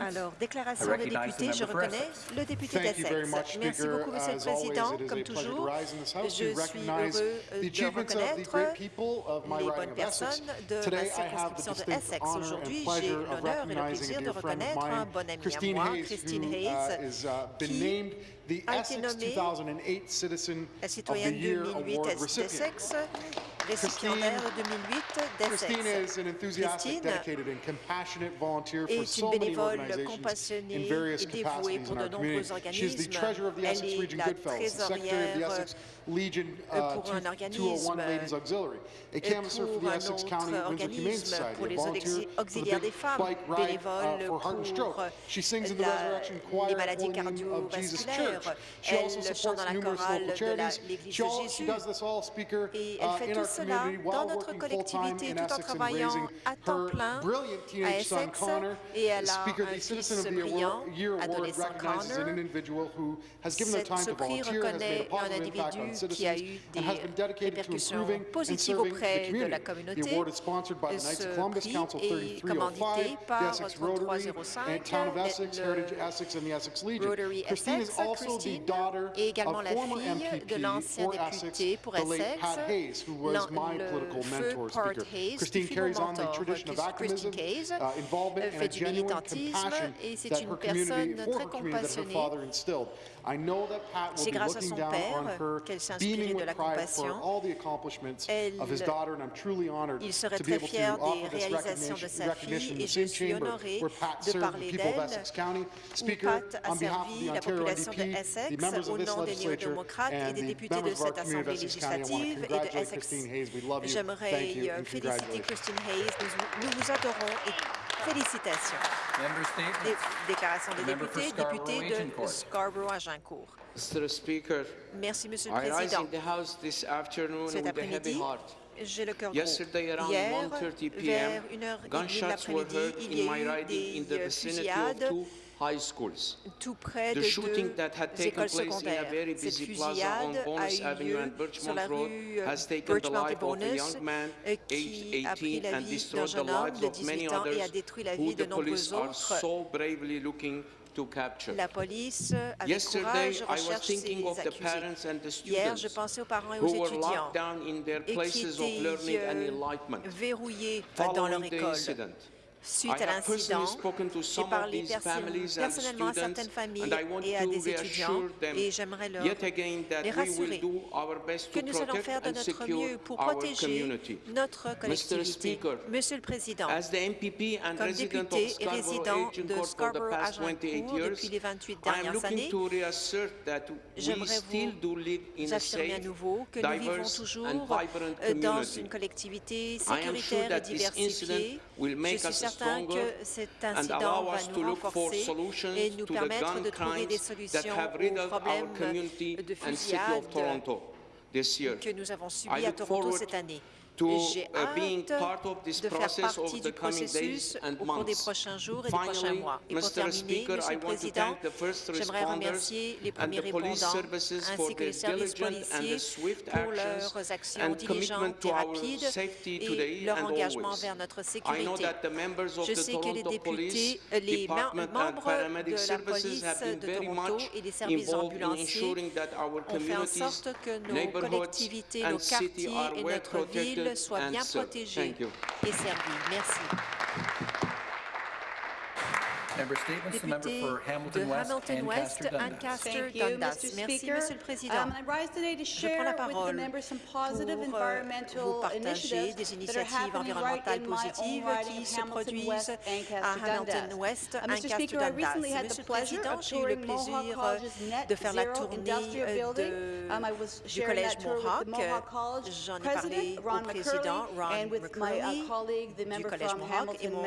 Alors, déclaration des députés, je reconnais le député d'Essex. Merci beaucoup, Monsieur le Président. Comme toujours, je suis heureux de reconnaître les bonnes personnes de la circonscription de Essex. Aujourd'hui, j'ai l'honneur et le plaisir de reconnaître un bon ami à moi, Christine Hayes, qui a été nommée la citoyenne 2008 d'Essex récipiendaire 2008 d'Essex. Christine est une bénévole compassionnée et dévouée pour de nombreux organismes. Elle est la trésorière euh, pour un organisme, et pour un autre organisme pour les auxiliaires des femmes, bénévole pour la, les maladies cardiovasculaires. Elle chante dans la chorale de l'Église de Jésus et elle fait tout cela dans notre collectivité tout en travaillant à temps plein à Essex et elle a un fils brillant, adolescent Connor. Ce prix reconnaît un individu qui a eu des répercussions positives auprès de la communauté. Ce prix est commandité par 3305, le Rotary Essex. Christine est également la fille de l'ancien député pour Essex, le feu Hayes, Christine carries on the tradition of Christine Hayes, fait du militantisme et c'est une personne très compassionnée. C'est grâce à son père qu'elle s'est inspirée de la compassion. Elle, il serait très fier des réalisations de sa fille et je suis honorée de parler d'elle. Pat a servi la population de Essex au nom des néo-démocrates et des députés de cette Assemblée législative et de Essex. J'aimerais euh, féliciter Christine Hayes. Nous, vous adorons et félicitations. déclaration des députés, député de Scarborough-Agincourt. Merci, Monsieur le Président. Cet après-midi, j'ai le cœur gros. Hier, vers 1h30 de l'après-midi, il y a eu des fusillades tout près de deux écoles secondaires. Cette fusillade a eu lieu sur la rue Birchmount et Bonus, qui a pris la vie d'un jeune homme de 18 ans et a détruit la vie de nombreux autres. La police, avec courage, recherche ses accusés. Hier, je pensais aux parents et aux étudiants et qui étaient euh, verrouillés dans leur école suite à l'incident. J'ai parlé personnellement à certaines familles et à des étudiants et j'aimerais leur les rassurer que nous allons faire de notre mieux pour protéger notre collectivité. Monsieur le Président, comme député et résident de Scarborough-Agincourt depuis les 28 dernières années, j'aimerais vous affirmer à nouveau que nous vivons toujours dans une collectivité sécuritaire et diversifiée. Je suis certain que cet incident va nous renforcer et nous permettre de trouver des solutions aux problèmes de fusillade que nous avons subis à Toronto cette année. J'ai uh, hâte de faire partie du processus au cours des prochains jours et des prochains mois. Et pour terminer, Monsieur le Président, j'aimerais remercier les premiers répondants ainsi que les services policiers pour leurs actions diligentes et rapides et leur engagement vers notre sécurité. Je sais que les députés, les membres de la police de Toronto et les services ambulanciers ont fait en sorte que nos collectivités, nos quartiers et notre ville soit bien protégé et servi. Merci. Député de Hamilton West, Ancaster Dundas. Merci, Monsieur le Président. Um, Je prends la parole pour euh, vous partager des initiatives environnementales positives qui se produisent à Hamilton West, uh, Ancaster Dundas. Monsieur le Président, j'ai eu le plaisir euh, de faire la tournée euh, de, um, du Collège Mohawk. J'en ai parlé au Président Ron uh, McCurley du Collège Mohawk et mon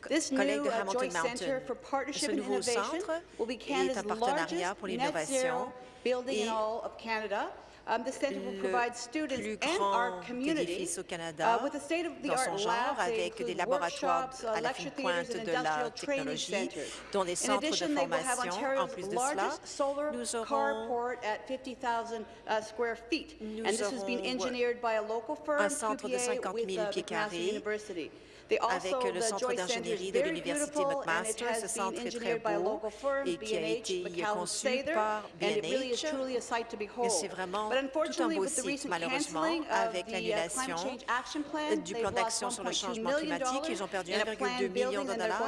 collègue de uh, Hamilton Mountain. Ce nouveau centre est un partenariat pour l'innovation et Um, the centre will provide students and our community au Canada uh, dans son genre avec des laboratoires à la fine pointe de la technologie, dont des centres de formation. En plus de cela, nous aurons, nous aurons un centre de 50 000 pieds carrés avec le centre d'ingénierie de l'Université McMaster. Ce centre est très beau et qui a été conçu par BNH. Et c'est vraiment tout un beau site. Malheureusement, avec uh, l'annulation du plan d'action sur le changement climatique, ils ont perdu 1,2 million de dollars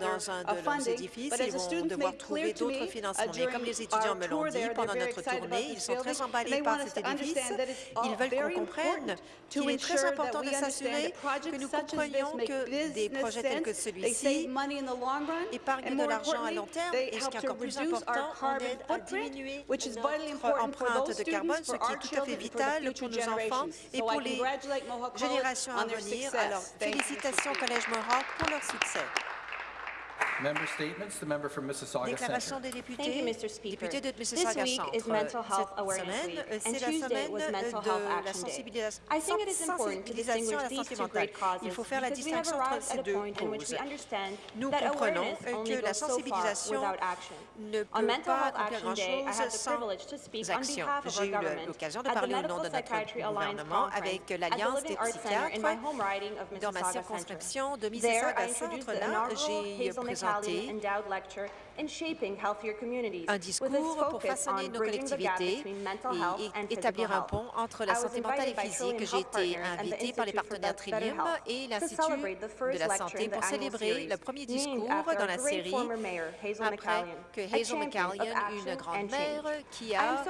dans un de leurs édifices. Ils vont devoir trouver d'autres financements. Mais comme les étudiants me l'ont dit pendant notre tournée, ils sont très emballés par cet édifice. Ils veulent qu'on comprenne qu'il est très important de s'assurer que nous comprenions que des projets tels que celui-ci épargnent de l'argent à long terme. et ce qui est encore plus important, on aide à diminuer notre empreinte de carbone, ce qui est tout à fait vital pour nos enfants. et pour les générations à venir. Alors, félicitations Collège Mohawk pour leur succès. Member statements. The member from Mississauga Déclaration des députés. Thank you, Mr. Speaker. Député de Mississauga Centre. Cette semaine, c'est la semaine de la sensibilisation, sensibilisation à la santé mentale. Il faut faire la distinction entre ces deux causes. Nous comprenons que la sensibilisation ne peut pas accomplir grand-chose sans action. J'ai eu l'occasion de parler au nom de notre gouvernement avec l'Alliance des psychiatres dans ma circonscription de Mississauga Centre. Là, j'ai présenté un discours pour façonner nos collectivités et établir un pont entre la santé mentale et physique. J'ai été invitée par les partenaires Trillium et l'Institut de la santé pour célébrer le premier discours dans la série après que Hazel McCallion, une grande-mère qui a,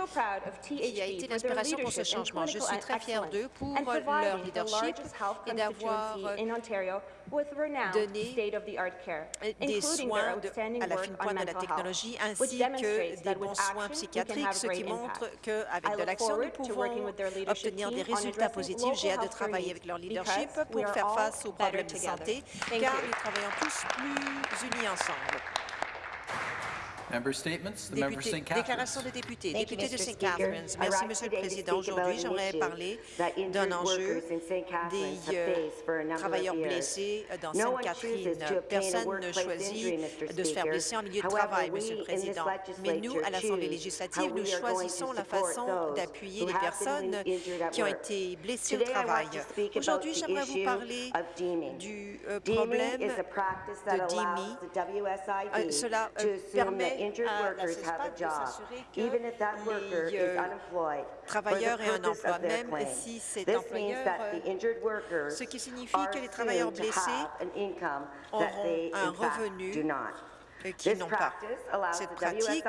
qui a été l'inspiration pour ce changement. Je suis très fière d'eux pour leur leadership et d'avoir donné des soins de, à la fine pointe de la technologie ainsi que des bons soins psychiatriques, ce qui montre qu'avec de l'action, nous pouvons obtenir des résultats positifs. J'ai hâte de travailler avec leur leadership pour faire face aux problèmes de santé, car nous travaillons tous plus unis ensemble. Député, déclaration des députés. Député de St. Catharines. Merci, Monsieur le Président. Aujourd'hui, j'aimerais parler d'un enjeu des euh, travailleurs blessés dans Sainte-Catherine. Personne ne choisit de se faire blesser en milieu de travail, Monsieur le Président. Mais nous, à l'Assemblée législative, nous choisissons la façon d'appuyer les personnes qui ont été blessées au travail. Aujourd'hui, j'aimerais vous parler du euh, problème de DIMI. Euh, cela permet à la CESPAD de s'assurer que les euh, travailleurs aient un emploi, même si cet employeur, euh, ce qui signifie que les travailleurs blessés auront un revenu qui n'ont pas. Cette pratique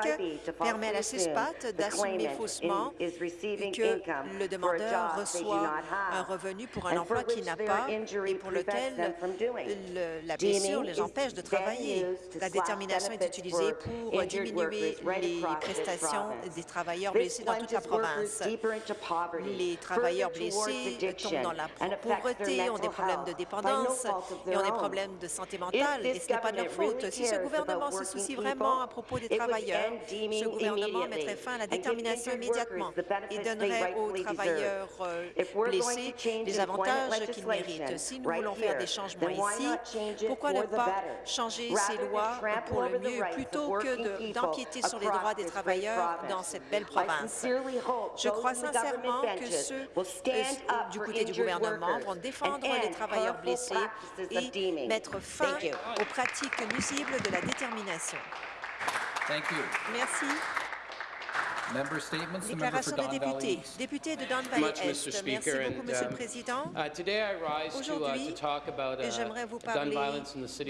permet à la CESPAT d'assumer faussement que le demandeur reçoit un revenu pour un emploi qu'il n'a pas et pour lequel la blessure les empêche de travailler. La détermination est utilisée pour diminuer les prestations des travailleurs blessés dans toute la province. Les travailleurs blessés tombent dans la pauvreté, ont des problèmes de dépendance et ont des problèmes de santé mentale, et ce n'est pas de leur faute. Si ce gouvernement se soucie vraiment à propos des travailleurs, ce gouvernement mettrait fin à la détermination immédiatement. et donnerait aux travailleurs euh, blessés les avantages qu'ils méritent. Si nous voulons faire des changements ici, pourquoi ne pas changer ces lois pour le mieux plutôt que d'empiéter sur les droits des travailleurs dans cette belle province? Je crois sincèrement que ceux du côté du gouvernement vont défendre les travailleurs blessés et mettre fin aux pratiques nuisibles de la détermination détermination. Thank you. Merci. Déclaration des députés. Député de Don Valley Est. Merci beaucoup, Monsieur le um, Président. Uh, Aujourd'hui, uh, j'aimerais vous parler de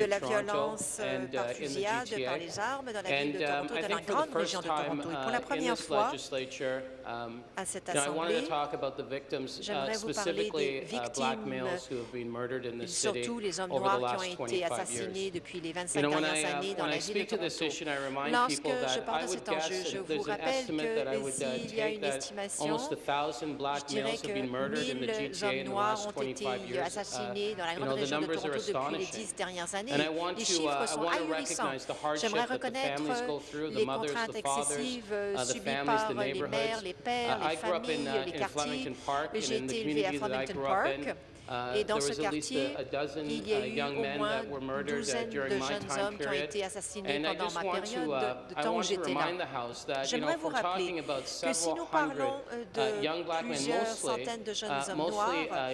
la violence euh, par uh, fusillade par les armes dans la ville de um, Toronto, dans la grande région de Toronto. Et pour la première fois, um, à cette Assemblée, j'aimerais vous parler des victimes, surtout les hommes noirs qui ont été assassinés depuis les 25 dernières années dans la ville de Toronto. Lorsque je parle de cet enjeu, je vous rappelle que Uh, s'il y a une estimation, je dirais que 1000 hommes noirs ont été assassinés dans la grande région de Toronto depuis les dix dernières années. Les chiffres uh, sont ahurissants. J'aimerais reconnaître les contraintes excessives uh, subies par les mères, les pères, les familles, les quartiers. J'ai été élevé à Flemington Park. Et dans ce quartier, il y a eu au moins une douzaine de jeunes hommes qui ont été assassinés pendant ma période de, temps où j'étais là. J'aimerais vous rappeler que si nous parlons de plusieurs centaines de jeunes hommes noirs,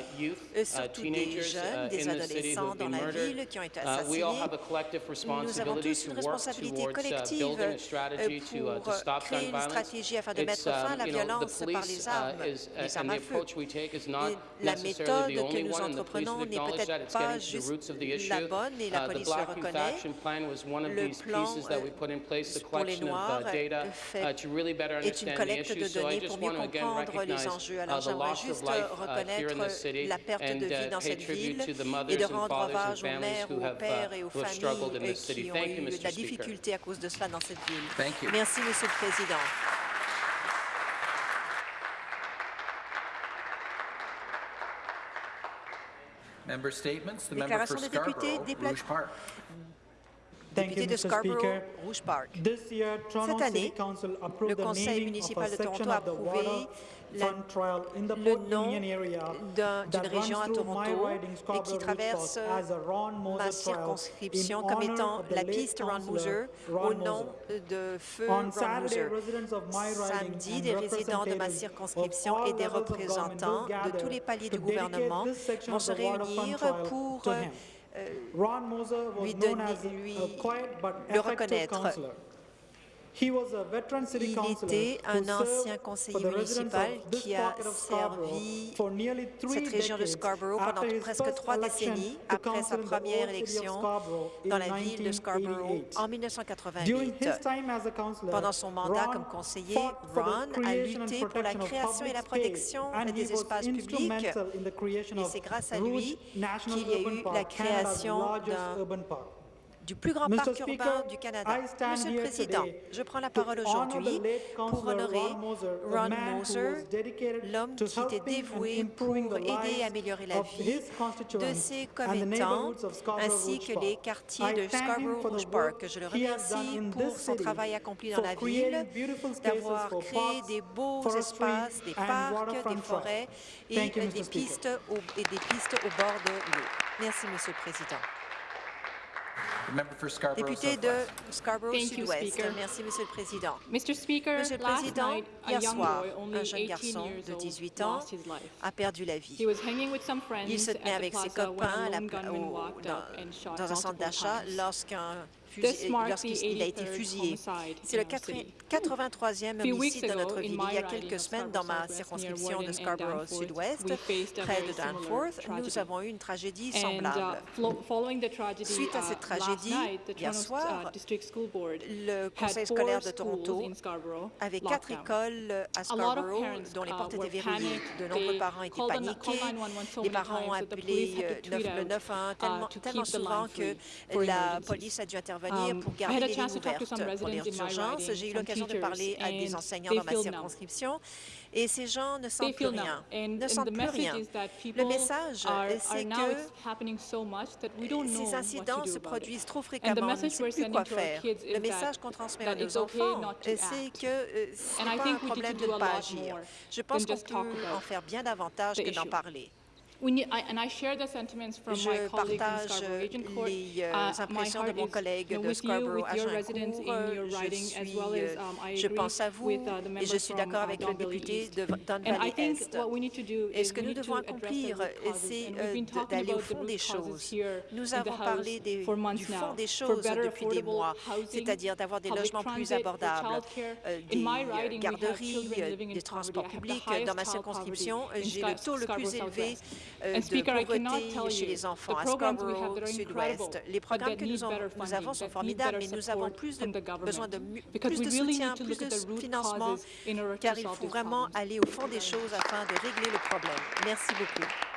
surtout des jeunes, des adolescents dans la ville qui ont été assassinés, nous avons tous une responsabilité collective pour créer une stratégie afin de mettre fin à la violence par les armes, les armes à feu. la méthode que nous entreprenons n'est peut-être pas juste la bonne et la police le reconnaît. Le plan pour les Noirs est une collecte de données pour mieux comprendre les enjeux. Alors j'aimerais juste reconnaître la perte de vie dans cette ville et de rendre hommage aux mères, aux pères et aux familles qui ont eu de la difficulté à cause de cela dans cette ville. Merci, Monsieur le Président. Member statements. The Déclaration member des députés Park. Député de Scarborough, Rouge Park. Cette année, le Conseil municipal de Toronto a approuvé le nom d'une région à Toronto et qui traverse ma circonscription comme étant la piste Ron Mooser au nom de feu Ron Mooser. Samedi, des résidents de ma circonscription et des représentants de tous les paliers du gouvernement vont se réunir pour lui donner, lui le reconnaître. Il était un ancien conseiller municipal qui a servi cette région de Scarborough pendant presque trois décennies après sa première élection dans la ville de Scarborough en 1988. Pendant son mandat comme conseiller, Ron a lutté pour la création et la protection des espaces publics. et c'est grâce à lui qu'il y a eu la création d'un du plus grand parc urbain du Canada. Monsieur le Président, je prends la parole aujourd'hui pour honorer Ron Moser, l'homme qui était dévoué pour aider à améliorer la vie de ses commettants, ainsi que les quartiers de Scarborough-Rouge Park. Je le remercie pour son travail accompli dans la ville, d'avoir créé des beaux espaces, des parcs, des forêts et des pistes au, et des pistes au bord de l'eau. Merci, Monsieur le Président. Député de Scarborough Sud-Ouest. Merci, Monsieur le Président. Monsieur le Président, hier soir, un jeune garçon de 18 ans a perdu la vie. Il se tenait avec ses copains dans un centre d'achat lorsqu'un lorsqu'il a été fusillé. C'est le 83e homicide de notre ville. Il y a quelques semaines, dans ma circonscription de Scarborough Sud-Ouest, près de Danforth, nous avons eu une tragédie uh, semblable. Suite à cette uh, tragédie, hier soir, uh, le Conseil scolaire de Toronto avait quatre écoles à Scarborough dont les portes étaient verrouillées. De nombreux parents étaient paniqués. Les parents ont appelé euh, le 911 tellement, tellement souvent que la police a dû intervenir Um, pour garder les lignes ouvertes pour les urgences. J'ai eu l'occasion de parler à des enseignants dans ma circonscription et ces gens ne sentent plus rien, ne sentent plus rien. Le message, c'est que ces incidents se produisent trop fréquemment, on ne sait plus quoi faire. Le message qu'on transmet à nos enfants, c'est que euh, ce n'est pas un problème de ne pas agir. Je pense qu'on peut en faire bien davantage que d'en parler. Je partage les euh, uh, impressions de mon collègue de Scarborough à. Je, euh, um, je pense à vous uh, et je suis d'accord avec le député de Don Valley Est. Et ce que nous devons accomplir, c'est euh, d'aller au fond des choses. Nous avons parlé des, du fond des choses depuis des mois, c'est-à-dire d'avoir des logements plus abordables, des garderies, des transports publics. Dans ma circonscription, j'ai le taux le plus élevé euh, de pauvreté chez les enfants à Scarborough Sud-Ouest. Les programmes que nous, avons sont formidables, mais nous avons plus besoin de plus de soutien, plus de financement, car il faut vraiment aller au fond des choses afin de régler le problème. Merci beaucoup.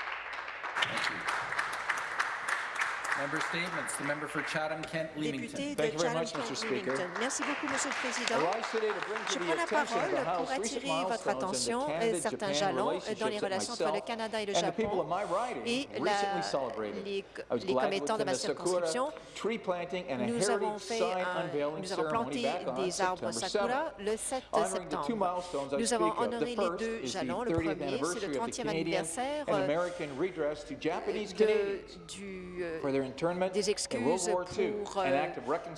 Member statements. The member for Chatham-Kent-Leamington. Thank you very much, Mr. Speaker. Merci beaucoup, Monsieur le Président. Je to prends la parole the pour attirer votre attention the et certains jalons dans les relations entre le Canada et le and the people Japon of my riding et la- les, les commettants de ma circonscription. tree planting and a Nous avons heritage fait sign un- unveiling nous avons ceremony planté back on des arbres September sakura 7th. le 7 Honoring the two septembre. Nous avons honoré The les first deux is the jalons. Le 30th premier, c'est anniversary le of the 30e Canadian anniversaire euh, American redress to Japanese de, Canadians du, des excuses pour euh,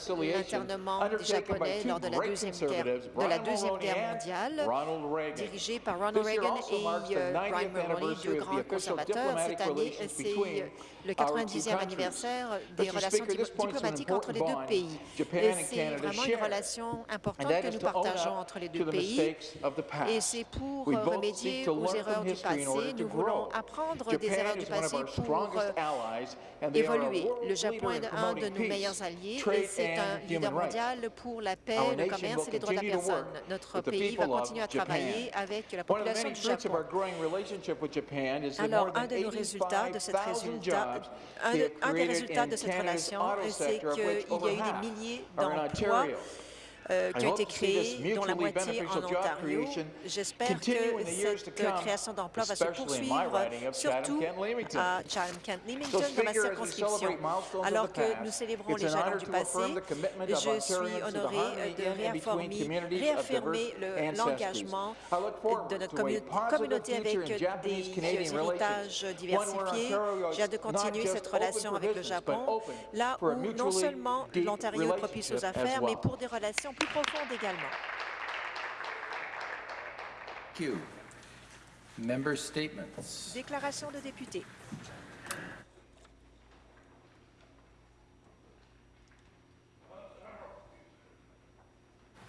l'internement Japonais lors de la Deuxième Guerre, de la Deuxième Guerre mondiale, dirigé par Ronald Reagan et the euh, 90th Brian Mulroney, deux grands conservateurs. Cette année, c'est le our two 90e countries. anniversaire des relations diplomatiques entre les deux pays. Et c'est vraiment une relation importante que nous partageons entre les deux pays. Et c'est pour remédier aux erreurs du passé. Nous voulons apprendre des erreurs du passé our pour euh, évoluer. Le Japon est un de nos meilleurs alliés et c'est un leader mondial pour la paix, le commerce et les droits de la personne. Notre pays va continuer à travailler avec la population du Japon. Alors, un de nos résultats de cette 85,000 résultat, un, des résultats de cette relation, c'est qu'il y a eu des milliers d'emplois. Euh, qui ont été créés, dont la moitié en Ontario. J'espère que cette création d'emplois va se poursuivre, surtout à Chatham-Kent-Leamington, So, dans ma circonscription. Alors que nous célébrons les jalons du passé, je suis honorée harmony de réaffirmer, le- l'engagement de notre communauté avec des héritages diversifiés. J'ai hâte de continuer cette relation avec le Japon, là où non seulement l'Ontario est propice aux affaires, mais pour des relations plus profondes également. Déclaration de député.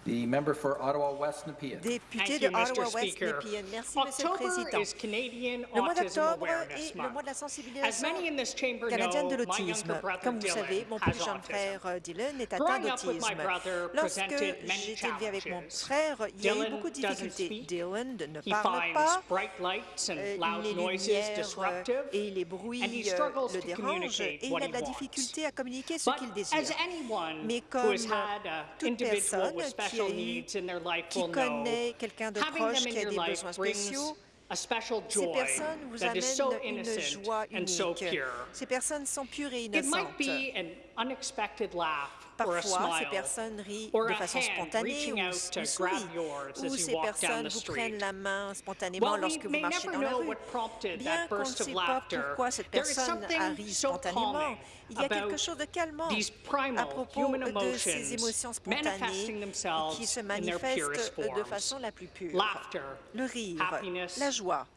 The member for Ottawa West Nepean. Député de. Ottawa West. Nepean. Merci, Monsieur le Président. Le mois d'octobre est le mois Month. de la As sensibilisation many in this chamber canadienne de know, my l'autisme. Comme vous Dylan savez, mon plus jeune autism. frère euh, Dylan est atteint Growing up with my d'autisme. brother Lorsque presented many j'ai été élevé avec mon challenges. frère, il y a eu Dylan beaucoup de doesn't difficultés. speak. Dylan ne He parle finds pas, bright lights and euh, loud les noises lumières euh, disruptive. et les bruits and he euh, struggles le to dérangent communicate et il what a de la difficulté à communiquer ce qu'il désire. Mais who comme has had a toute individual personne with qui, qui connaît quelqu'un de proche qui a des besoins spéciaux, ces personnes vous amènent une joie and so unique. pure. Ces personnes sont pures et innocentes. Parfois, ces personnes rient de façon spontanée ou, sourient, ou ces personnes vous prennent la main spontanément lorsque vous marchez dans la rue. Bien qu'on ne sait pas pourquoi cette personne a ri spontanément, il y a quelque chose de calmant à propos de ces émotions spontanées qui se manifestent de façon la plus pure. Le rire, la joie,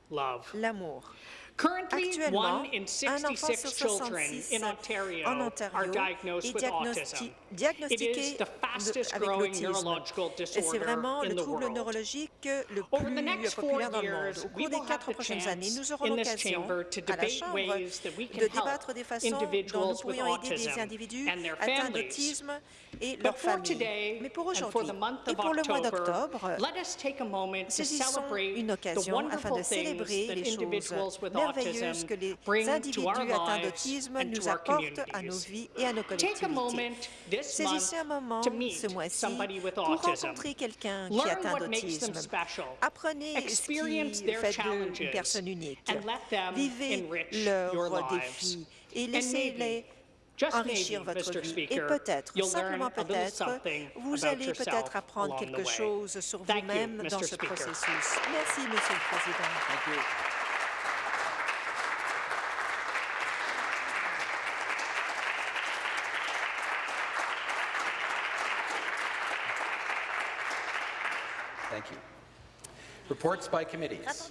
l'amour. Currently, Actuellement, one in un enfant 66 sur children 66 in Ontario en are Ontario diagnosed est diagnosti- diagnostiqué de- avec l'autisme. neurological Et c'est disorder vraiment le trouble neurologique le plus populaire dans le monde. Au cours des quatre prochaines années, nous aurons l'occasion à la Chambre de débattre des façons dont nous pourrions aider des individus atteints d'autisme et leurs familles. Mais pour aujourd'hui et pour le mois d'octobre, let us take a moment to saisissons celebrate une occasion afin de célébrer les choses que les individus atteints d'autisme nous apportent à nos vies et à nos Take a collectivités. moment this Saisissez un moment ce mois-ci somebody with pour autism. rencontrer quelqu'un qui est atteint d'autisme. Apprenez ce qui their fait d'eux challenges une personne unique. and let them Vivez leurs défis et And laissez-les enrichir votre Mr. vie. Speaker, Et peut-être, simplement peut-être, vous allez peut-être apprendre quelque chose sur Thank you, vous-même dans Mr. ce processus. Merci, Monsieur le Président. Reports by committees.